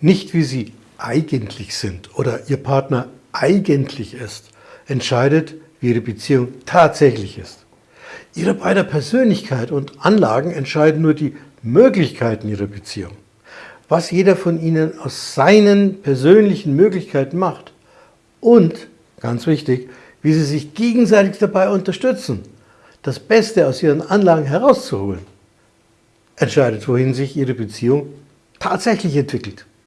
Nicht wie sie eigentlich sind oder ihr Partner eigentlich ist, entscheidet, wie ihre Beziehung tatsächlich ist. Ihre beider Persönlichkeit und Anlagen entscheiden nur die Möglichkeiten ihrer Beziehung. Was jeder von ihnen aus seinen persönlichen Möglichkeiten macht und, ganz wichtig, wie sie sich gegenseitig dabei unterstützen, das Beste aus ihren Anlagen herauszuholen, entscheidet, wohin sich ihre Beziehung tatsächlich entwickelt.